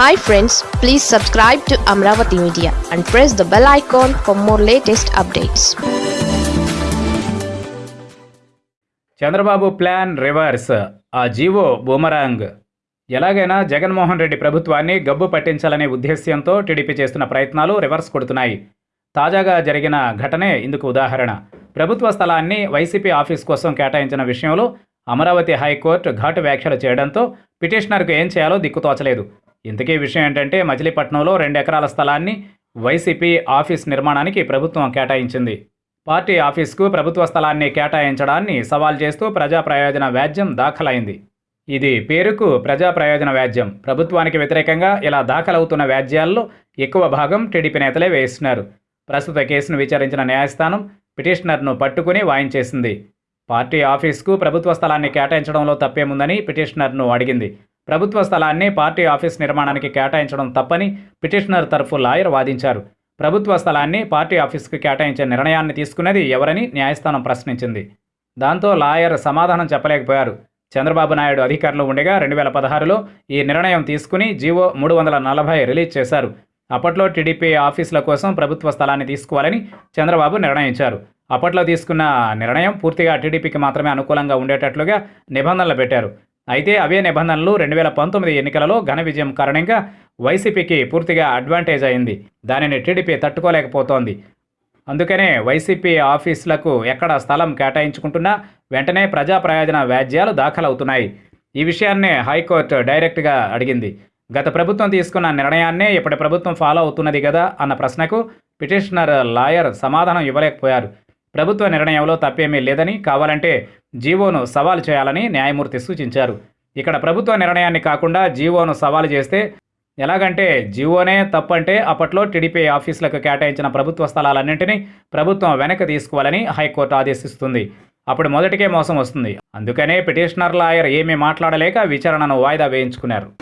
Hi friends please subscribe to Amaravati media and press the bell icon for more latest updates Chandrababu plan reverse. ఆ GO boomerang. ఎలాగైనా జగన్మోహన్ రెడ్డి ప్రభుత్వాన్ని గబ్బు పట్టించాలనే ఉద్దేశ్యంతో TDP చేస్తున్న ప్రయత్నాలు reverse కొడుతున్నాయి. తాజాగా జరిగిన ఘటనే ఇందుకు ఉదాహరణ. ప్రభుత్వ స్థలాన్ని వైసీపీ ఆఫీస్ కోసం కేటాయించిన విషయంలో అమరావతి హైకోర్టు ఘాటు వ్యాఖ్యలు చేయడంతో పిటిషనర్కు ఏం చేయాలో దిక్కుతోచలేదు ఇంతకీ విషయం ఏంటంటే మచిలీపట్నంలో రెండు ఎకరాల స్థలాన్ని వైసీపీ ఆఫీస్ నిర్మాణానికి ప్రభుత్వం కేటాయించింది. పార్టీ ఆఫీస్కు ప్రభుత్వ స్థలాన్ని కేటాయించడాన్ని సవాల్ చేస్తూ ప్రజా ప్రయోజన వ్యాజ్యం దాఖలైంది. ఇది పేరుకు ప్రజా ప్రయోజన వ్యాజ్యం. ప్రభుత్వానికి వ్యతిరేకంగా ఇలా దాఖలవుతున్న వ్యాజ్యాల్లో ఎక్కువ భాగం టీడీపీ నేతలే వేస్తున్నారు ప్రస్తుత కేసును విచారించిన న్యాయస్థానం పిటిషనర్ను పట్టుకుని వాయించేసింది. పార్టీ ఆఫీస్కు ప్రభుత్వ స్థలాన్ని కేటాయించడంలో తప్పేముందని పిటిషనర్ను అడిగింది. ప్రభుత్వ స్థలాన్ని పార్టీ ఆఫీస్ నిర్మాణానికి కేటాయించడం తప్పని పిటిషనర్ తరఫు లాయర్ వాదించారు. ప్రభుత్వ స్థలాన్ని పార్టీ ఆఫీస్కు కేటాయించే నిర్ణయాన్ని తీసుకున్నది ఎవరని న్యాయస్థానం ప్రశ్నించింది. దాంతో లాయర్ సమాధానం చెప్పలేకపోయారు. చంద్రబాబు నాయుడు అధికారంలో ఉండగా రెండు వేల పదహారులో ఈ నిర్ణయం తీసుకుని జీవో మూడు వందల నలభై రిలీజ్ చేశారు. అప్పట్లో టీడీపీ ఆఫీసుల కోసం ప్రభుత్వ స్థలాన్ని తీసుకోవాలని చంద్రబాబు నిర్ణయించారు. అప్పట్లో తీసుకున్న నిర్ణయం పూర్తిగా టీడీపీకి మాత్రమే అనుకూలంగా ఉండేటట్లుగా నిబంధనలు పెట్టారు. అయితే అవే నిబంధనలు రెండు వేల పంతొమ్మిది ఎన్నికలలో ఘన విజయం కారణంగా వైసీపీకి పూర్తిగా అడ్వాంటేజ్ అయింది. దానిని టీడీపీ తట్టుకోలేకపోతోంది. అందుకనే వైసీపీ ఆఫీసులకు ఎక్కడ స్థలం కేటాయించుకుంటున్నా వెంటనే ప్రజా ప్రయోజన వ్యాజ్యాలు దాఖలవుతున్నాయి. ఈ విషయాన్నే హైకోర్టు డైరెక్ట్గా అడిగింది. గత ప్రభుత్వం తీసుకున్న నిర్ణయాన్నే ఇప్పటి ప్రభుత్వం ఫాలో అవుతున్నది కదా అన్న ప్రశ్నకు పిటిషనర్ లాయర్ సమాధానం ఇవ్వలేకపోయారు. ప్రభుత్వ నిర్ణయంలో తప్పేమీ లేదని కావాలంటే జీవోను సవాలు చేయాలని న్యాయమూర్తి సూచించారు. ఇక్కడ ప్రభుత్వ నిర్ణయాన్ని కాకుండా జీవోను సవాలు చేస్తే ఎలాగంటే జీవోనే తప్పంటే అప్పట్లో టీడీపీ ఆఫీసులకు కేటాయించిన ప్రభుత్వ స్థలాలన్నింటినీ ప్రభుత్వం వెనక్కి తీసుకోవాలని హైకోర్టు ఆదేశిస్తుంది. అప్పుడు మొదటికే మోసం వస్తుంది. అందుకనే పిటిషనర్ లాయర్ ఏమీ మాట్లాడలేక విచారణను వాయిదా వేయించుకున్నారు.